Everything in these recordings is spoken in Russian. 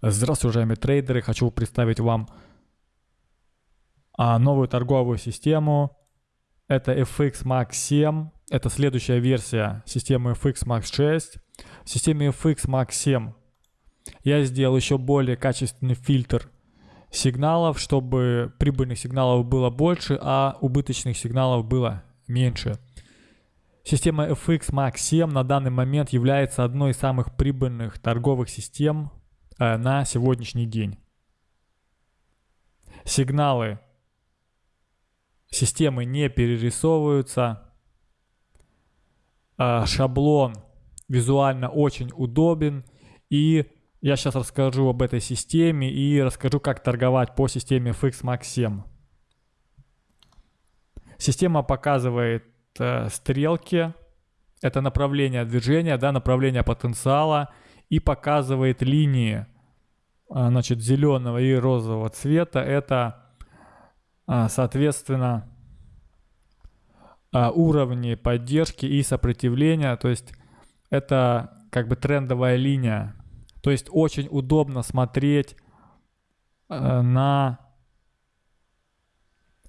Здравствуйте, уважаемые трейдеры! Хочу представить вам а, новую торговую систему. Это FX Max 7. Это следующая версия системы FX Max 6. В системе FX Max 7 я сделал еще более качественный фильтр сигналов, чтобы прибыльных сигналов было больше, а убыточных сигналов было меньше. Система FX Max 7 на данный момент является одной из самых прибыльных торговых систем на сегодняшний день. Сигналы системы не перерисовываются. Э, шаблон визуально очень удобен. И я сейчас расскажу об этой системе и расскажу, как торговать по системе FX Max 7. Система показывает э, стрелки. Это направление движения, да, направление потенциала и показывает линии а, значит, зеленого и розового цвета. Это, а, соответственно, а, уровни поддержки и сопротивления. То есть это как бы трендовая линия. То есть очень удобно смотреть на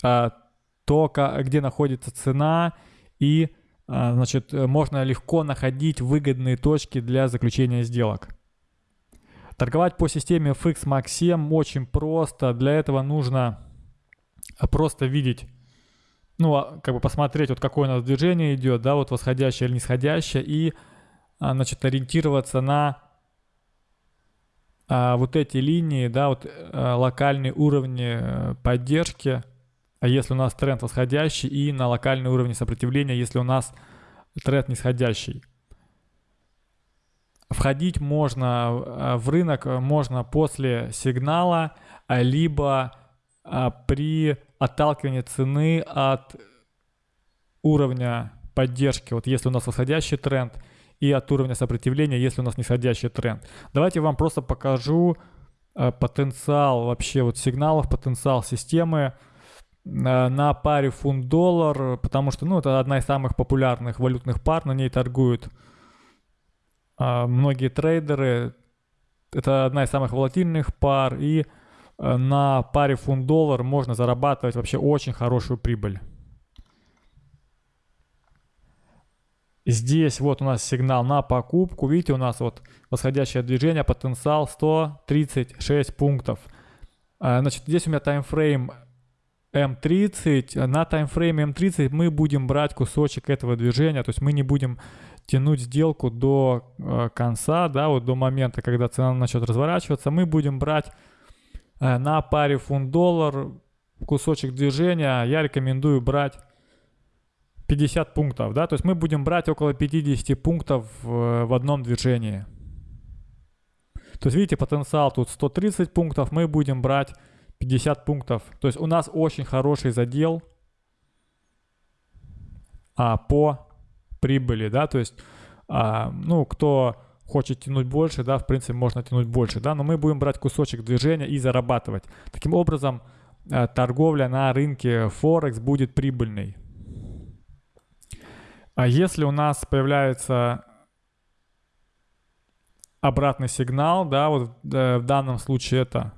то, где находится цена и значит, э, можно легко находить выгодные точки для заключения сделок. Торговать по системе FX Max 7 очень просто. Для этого нужно а, просто видеть, ну, а, как бы посмотреть, вот какое у нас движение идет, да, вот восходящее или нисходящее, и, значит, ориентироваться на вот эти линии, да, вот локальные уровни э, поддержки – а если у нас тренд восходящий и на локальный уровень сопротивления, если у нас тренд нисходящий. Входить можно а, в рынок можно после сигнала, а, либо а, при отталкивании цены от уровня поддержки, вот если у нас восходящий тренд, и от уровня сопротивления, если у нас нисходящий тренд. Давайте вам просто покажу потенциал вообще вот сигналов, потенциал системы на паре фунт-доллар, потому что, ну, это одна из самых популярных валютных пар, на ней торгуют а, многие трейдеры. Это одна из самых волатильных пар, и а, на паре фунт-доллар можно зарабатывать вообще очень хорошую прибыль. Здесь вот у нас сигнал на покупку. Видите, у нас вот восходящее движение, потенциал 136 пунктов. Значит, здесь у меня таймфрейм М30, на таймфрейме М30 мы будем брать кусочек этого движения, то есть мы не будем тянуть сделку до э, конца, да, вот до момента, когда цена начнет разворачиваться, мы будем брать э, на паре фунт-доллар кусочек движения, я рекомендую брать 50 пунктов, да, то есть мы будем брать около 50 пунктов в, в одном движении. То есть видите, потенциал тут 130 пунктов, мы будем брать 50 пунктов. То есть у нас очень хороший задел а, по прибыли, да, то есть, а, ну, кто хочет тянуть больше, да, в принципе, можно тянуть больше, да, но мы будем брать кусочек движения и зарабатывать. Таким образом, а, торговля на рынке Форекс будет прибыльной. А если у нас появляется обратный сигнал, да, вот э, в данном случае это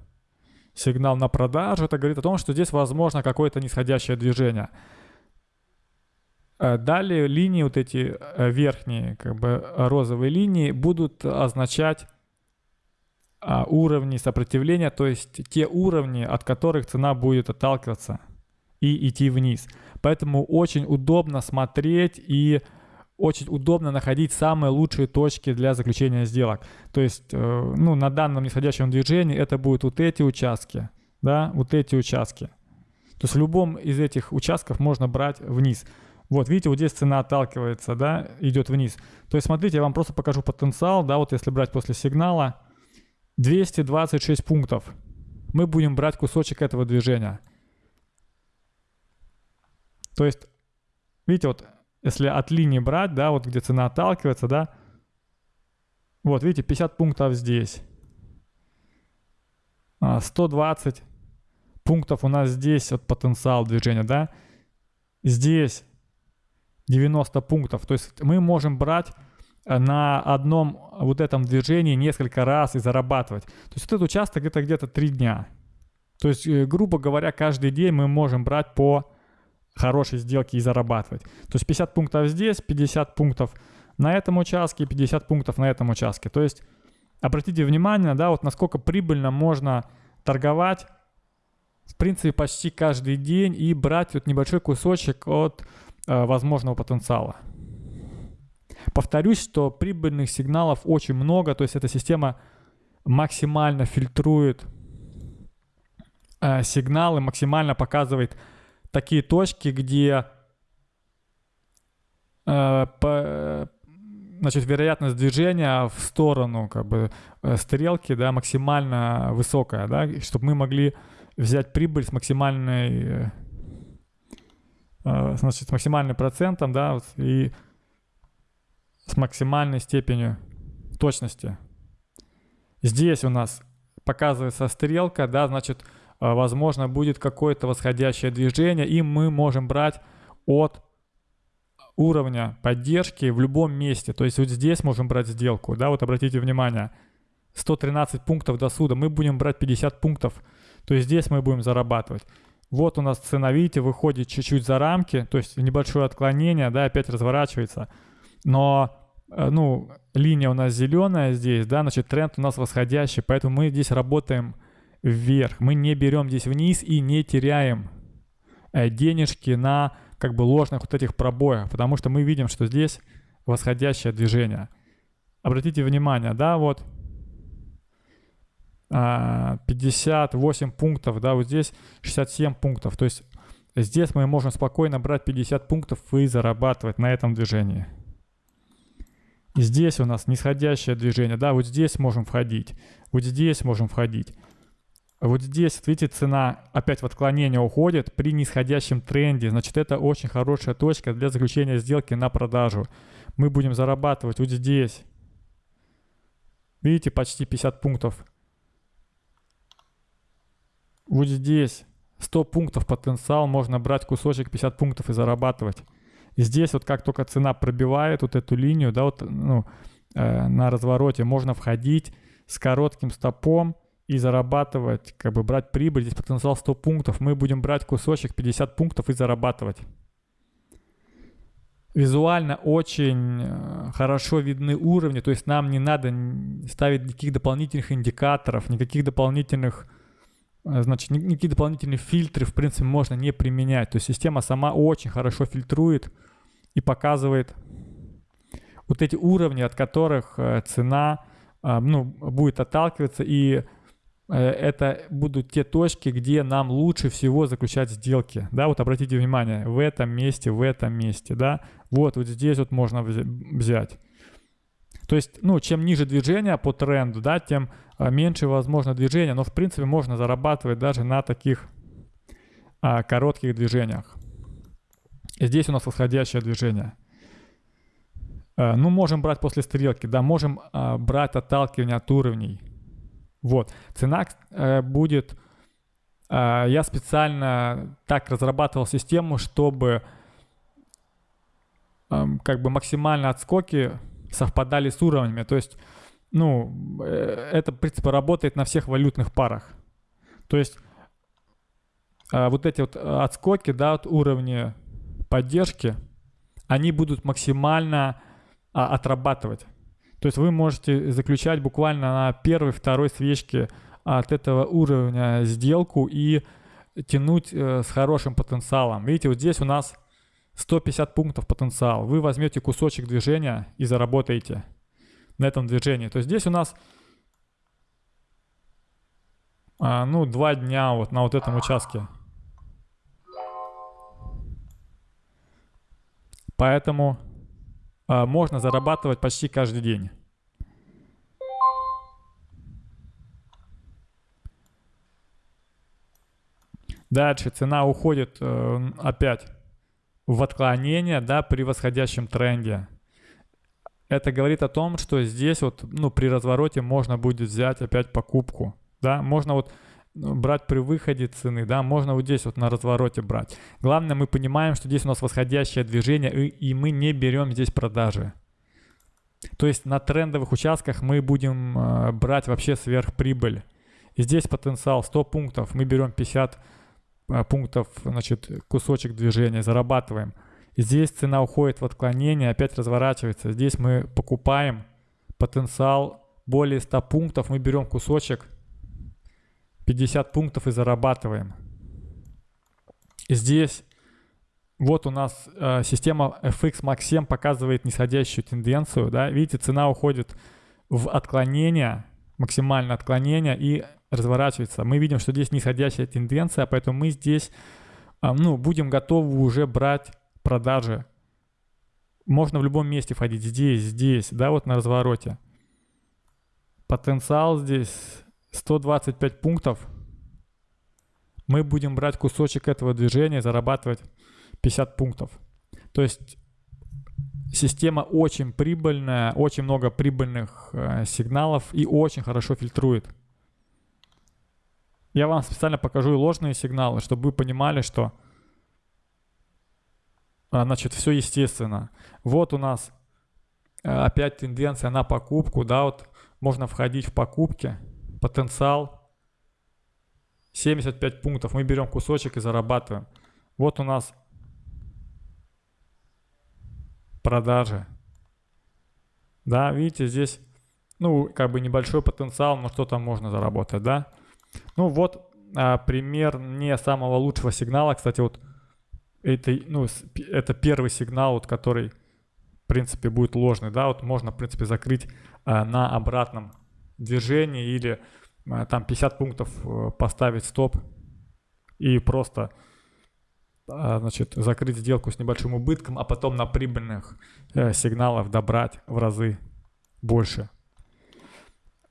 сигнал на продажу, это говорит о том, что здесь возможно какое-то нисходящее движение. Э, далее линии, вот эти э, верхние, как бы розовые линии, будут означать а, уровни сопротивления, то есть те уровни, от которых цена будет отталкиваться и идти вниз. Поэтому очень удобно смотреть и очень удобно находить самые лучшие точки для заключения сделок. То есть, э, ну, на данном нисходящем движении это будут вот эти участки, да, вот эти участки. То есть в любом из этих участков можно брать вниз. Вот, видите, вот здесь цена отталкивается, да, идет вниз. То есть, смотрите, я вам просто покажу потенциал, да, вот если брать после сигнала, 226 пунктов. Мы будем брать кусочек этого движения. То есть, видите, вот если от линии брать, да, вот где цена отталкивается, да, вот, видите, 50 пунктов здесь. 120 а, пунктов у нас здесь от потенциал движения, да. Здесь 90 пунктов. То есть мы можем брать на одном вот этом движении несколько раз и зарабатывать. То есть вот этот участок это где-то 3 дня. То есть, э, грубо говоря, каждый день мы можем брать по хорошей сделке и зарабатывать. То есть 50 пунктов здесь, 50 пунктов на этом участке, 50 пунктов на этом участке. То есть обратите внимание, да, вот насколько прибыльно можно торговать в принципе почти каждый день и брать вот небольшой кусочек от э, возможного потенциала. Повторюсь, что прибыльных сигналов очень много, то есть эта система максимально фильтрует э, сигналы, максимально показывает такие точки, где э, по, значит, вероятность движения в сторону как бы э, стрелки, да, максимально высокая, да, чтобы мы могли взять прибыль с максимальной, э, э значит, с максимальным процентом, да, вот, и с максимальной степенью точности. Здесь у нас показывается стрелка, да, значит, возможно, будет какое-то восходящее движение, и мы можем брать от уровня поддержки в любом месте. То есть вот здесь можем брать сделку, да, вот обратите внимание, 113 пунктов до суда, мы будем брать 50 пунктов, то есть здесь мы будем зарабатывать. Вот у нас цена, видите, выходит чуть-чуть за рамки, то есть небольшое отклонение, да, опять разворачивается. Но, э, ну, линия у нас зеленая здесь, да, значит, тренд у нас восходящий, поэтому мы здесь работаем вверх. Мы не берем здесь вниз и не теряем э, денежки на как бы ложных вот этих пробоях, потому что мы видим, что здесь восходящее движение. Обратите внимание, да, вот 58 а, пунктов, да, вот здесь 67 пунктов. То есть здесь мы можем спокойно брать 50 пунктов и зарабатывать на этом движении. Здесь у нас нисходящее движение, да, вот здесь можем входить, вот здесь можем входить. Вот здесь, видите, цена опять в отклонение уходит при нисходящем тренде. Значит, это очень хорошая точка для заключения сделки на продажу. Мы будем зарабатывать вот здесь. Видите, почти 50 пунктов. Вот здесь 100 пунктов потенциал, можно брать кусочек 50 пунктов и зарабатывать. И здесь вот как только цена пробивает вот эту линию, да, вот ну, э, на развороте можно входить с коротким стопом, и зарабатывать, как бы брать прибыль. Здесь потенциал 100 пунктов. Мы будем брать кусочек 50 пунктов и зарабатывать. Визуально очень э, хорошо видны уровни, то есть нам не надо ставить никаких дополнительных индикаторов, никаких дополнительных, э, значит, никакие дополнительные фильтры, в принципе, можно не применять. То есть система сама очень хорошо фильтрует и показывает вот эти уровни, от которых э, цена ну, будет отталкиваться и это будут те точки, где нам лучше всего заключать сделки. Да, вот обратите внимание, в этом месте, в этом месте, да, вот, вот здесь вот можно взять. То есть, ну, чем ниже движение по тренду, да, тем а, меньше возможно движение, но в принципе можно зарабатывать даже на таких а, коротких движениях. Здесь у нас восходящее движение. А, ну, можем брать после стрелки, да, можем а, брать отталкивание от уровней. Вот. Цена э, будет... Э, я специально так разрабатывал систему, чтобы э, как бы максимально отскоки совпадали с уровнями. То есть, ну, э, это, в принципе, работает на всех валютных парах. То есть, э, вот эти вот отскоки, да, от уровня поддержки, они будут максимально а, отрабатывать. То есть вы можете заключать буквально на первой, второй свечке от этого уровня сделку и тянуть э, с хорошим потенциалом. Видите, вот здесь у нас 150 пунктов потенциал. Вы возьмете кусочек движения и заработаете на этом движении. То есть здесь у нас а, ну, два дня вот на вот этом участке. Поэтому а, можно зарабатывать почти каждый день. Дальше цена уходит э, опять в отклонение, да, при восходящем тренде. Это говорит о том, что здесь вот, ну, при развороте можно будет взять опять покупку, да, можно вот брать при выходе цены, да, можно вот здесь вот на развороте брать. Главное, мы понимаем, что здесь у нас восходящее движение, и, и мы не берем здесь продажи. То есть на трендовых участках мы будем э, брать вообще сверхприбыль. И здесь потенциал 100 пунктов, мы берем 50 э, пунктов, значит, кусочек движения, зарабатываем. И здесь цена уходит в отклонение, опять разворачивается. Здесь мы покупаем потенциал более 100 пунктов, мы берем кусочек 50 пунктов и зарабатываем. Здесь вот у нас э, система FX Max 7 показывает нисходящую тенденцию, да, видите, цена уходит в отклонение, максимальное отклонение и разворачивается. Мы видим, что здесь нисходящая тенденция, поэтому мы здесь, э, ну, будем готовы уже брать продажи. Можно в любом месте входить, здесь, здесь, да, вот на развороте. Потенциал здесь 125 пунктов. Мы будем брать кусочек этого движения, зарабатывать 50 пунктов. То есть система очень прибыльная, очень много прибыльных э, сигналов и очень хорошо фильтрует. Я вам специально покажу и ложные сигналы, чтобы вы понимали, что а, значит все естественно. Вот у нас э, опять тенденция на покупку, да, вот можно входить в покупки, потенциал 75 пунктов, мы берем кусочек и зарабатываем. Вот у нас продажи. Да, видите, здесь, ну, как бы небольшой потенциал, но что там можно заработать, да. Ну, вот а, пример не самого лучшего сигнала. Кстати, вот это, ну, это первый сигнал, вот, который, в принципе, будет ложный, да. Вот можно, в принципе, закрыть а, на обратном движении или а, там 50 пунктов а, поставить стоп и просто а, значит, закрыть сделку с небольшим убытком, а потом на прибыльных э, сигналах добрать в разы больше.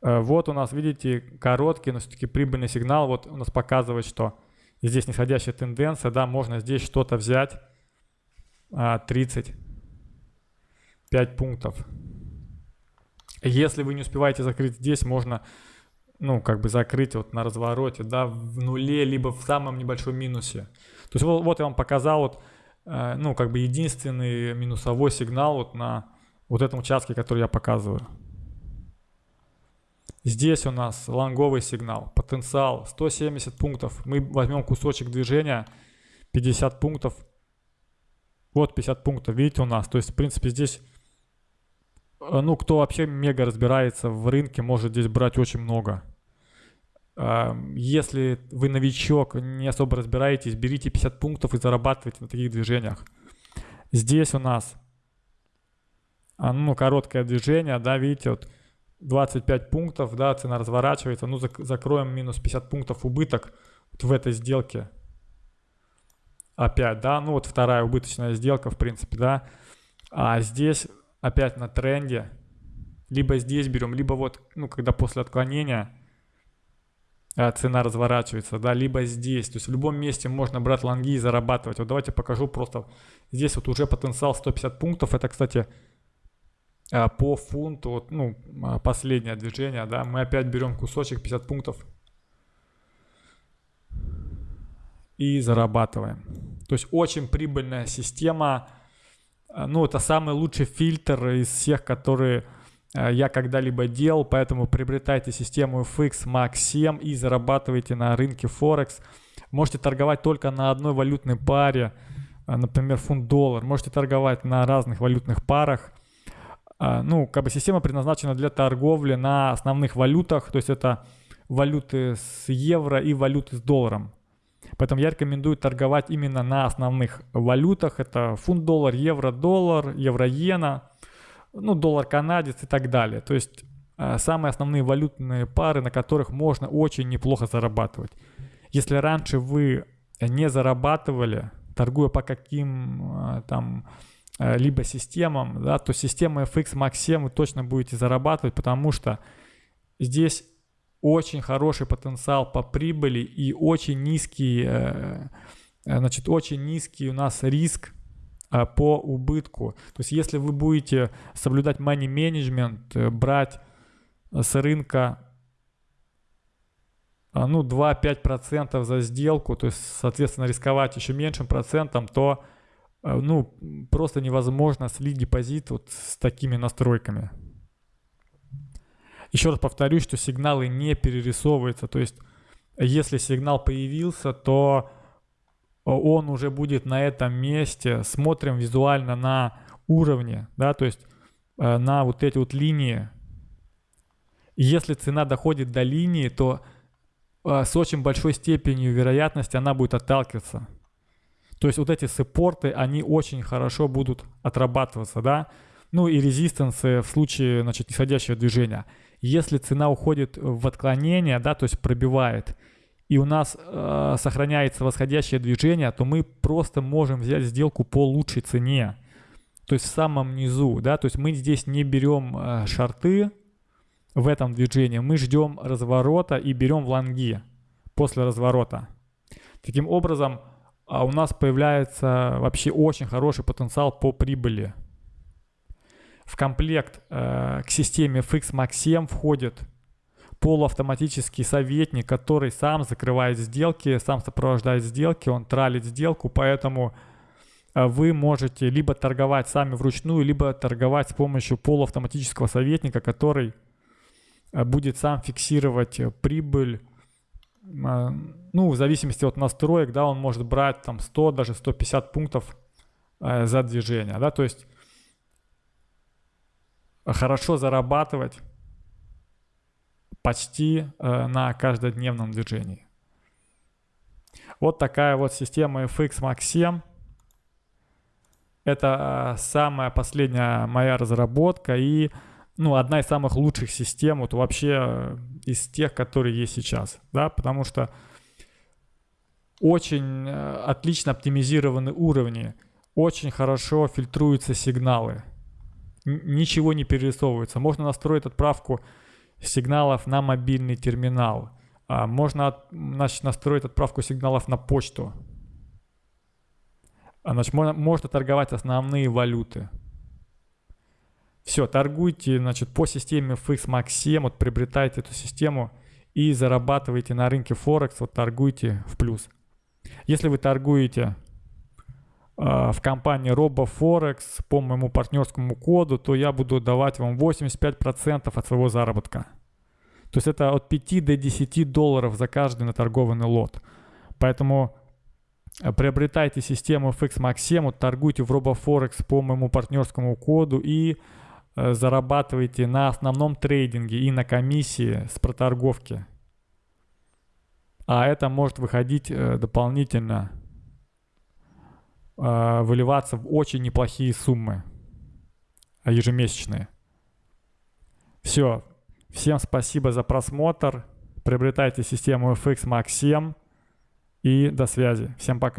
Э, вот у нас, видите, короткий, но все-таки прибыльный сигнал. Вот у нас показывает, что здесь нисходящая тенденция, да, можно здесь что-то взять. Э, 35 пунктов. Если вы не успеваете закрыть здесь, можно ну, как бы закрыть вот на развороте, да, в нуле, либо в самом небольшом минусе. То есть вот, вот я вам показал вот, э, ну, как бы единственный минусовой сигнал вот на вот этом участке, который я показываю. Здесь у нас лонговый сигнал, потенциал 170 пунктов. Мы возьмем кусочек движения, 50 пунктов. Вот 50 пунктов, видите у нас. То есть, в принципе, здесь, ну, кто вообще мега разбирается в рынке, может здесь брать очень много. Если вы новичок, не особо разбираетесь, берите 50 пунктов и зарабатывайте на таких движениях. Здесь у нас а, ну, короткое движение, да, видите, вот 25 пунктов, да, цена разворачивается, ну, закроем минус 50 пунктов убыток вот в этой сделке. Опять, да, ну, вот вторая убыточная сделка, в принципе, да. А здесь опять на тренде, либо здесь берем, либо вот, ну, когда после отклонения а, цена разворачивается, да, либо здесь. То есть в любом месте можно брать лонги и зарабатывать. Вот давайте покажу просто. Здесь вот уже потенциал 150 пунктов. Это, кстати, а, по фунту, вот, ну, а, последнее движение, да, мы опять берем кусочек 50 пунктов и зарабатываем. То есть очень прибыльная система. Ну, это самый лучший фильтр из всех, которые Э, я когда-либо делал, поэтому приобретайте систему FX Max 7 и зарабатывайте на рынке Форекс. Можете торговать только на одной валютной паре, э, например, фунт-доллар. Можете торговать на разных валютных парах. Ну, как бы система предназначена для торговли на основных валютах, то есть это валюты с евро и валюты с долларом. Поэтому я рекомендую торговать именно на основных валютах. Это фунт-доллар, евро-доллар, евро-иена ну, доллар канадец и так далее. То есть э, самые основные валютные пары, на которых можно очень неплохо зарабатывать. Если раньше вы не зарабатывали, торгуя по каким э, там э, либо системам, да, то система FX Max 7 вы точно будете зарабатывать, потому что здесь очень хороший потенциал по прибыли и очень низкий, значит, очень низкий у нас риск а, по убытку. То есть если вы будете соблюдать money management, э, брать э, с рынка ну 2-5% за сделку, то есть соответственно рисковать еще меньшим процентом, то ну, просто невозможно слить депозит вот с такими настройками. Еще раз повторюсь, что сигналы не перерисовываются, то есть если сигнал появился, то он уже будет на этом месте. Смотрим визуально на уровне, да, то есть э, на вот эти вот линии. если цена доходит до линии, то э, с очень большой степенью вероятности она будет отталкиваться. То есть вот эти саппорты, они очень хорошо будут отрабатываться, да. Ну и резистансы в случае, значит, нисходящего движения. Если цена уходит в отклонение, да, то есть пробивает, и у нас э, сохраняется восходящее движение, то мы просто можем взять сделку по лучшей цене. То есть в самом низу, да, то есть мы здесь не берем э, шарты в этом движении, мы ждем разворота и берем в лонги после разворота. Таким образом, а у нас появляется вообще очень хороший потенциал по прибыли. В комплект э, к системе FX Max 7 входит полуавтоматический советник, который сам закрывает сделки, сам сопровождает сделки, он тралит сделку, поэтому э, вы можете либо торговать сами вручную, либо торговать с помощью полуавтоматического советника, который э, будет сам фиксировать э, прибыль ну, в зависимости от настроек, да, он может брать там 100, даже 150 пунктов за движение, да, то есть хорошо зарабатывать почти э, на каждодневном движении. Вот такая вот система FX Max 7. Это э, самая последняя моя разработка и ну, одна из самых лучших систем вот вообще э, из тех, которые есть сейчас, да, потому что очень отлично оптимизированы уровни, очень хорошо фильтруются сигналы, ничего не перерисовывается. Можно настроить отправку сигналов на мобильный терминал, а можно значит, настроить отправку сигналов на почту. А, значит, можно, можно торговать основные валюты. Все, торгуйте, значит, по системе FX Max 7, вот приобретайте эту систему и зарабатывайте на рынке Форекс, вот торгуйте в плюс. Если вы торгуете в компании RoboForex по моему партнерскому коду, то я буду давать вам 85% от своего заработка. То есть это от 5 до 10 долларов за каждый наторгованный лот. Поэтому э, приобретайте систему FX Max 7, вот торгуйте в RoboForex по моему партнерскому коду и Э, зарабатываете на основном трейдинге и на комиссии с проторговки. А это может выходить э, дополнительно, э, выливаться в очень неплохие суммы ежемесячные. Все. Всем спасибо за просмотр. Приобретайте систему FX Max 7. И до связи. Всем пока.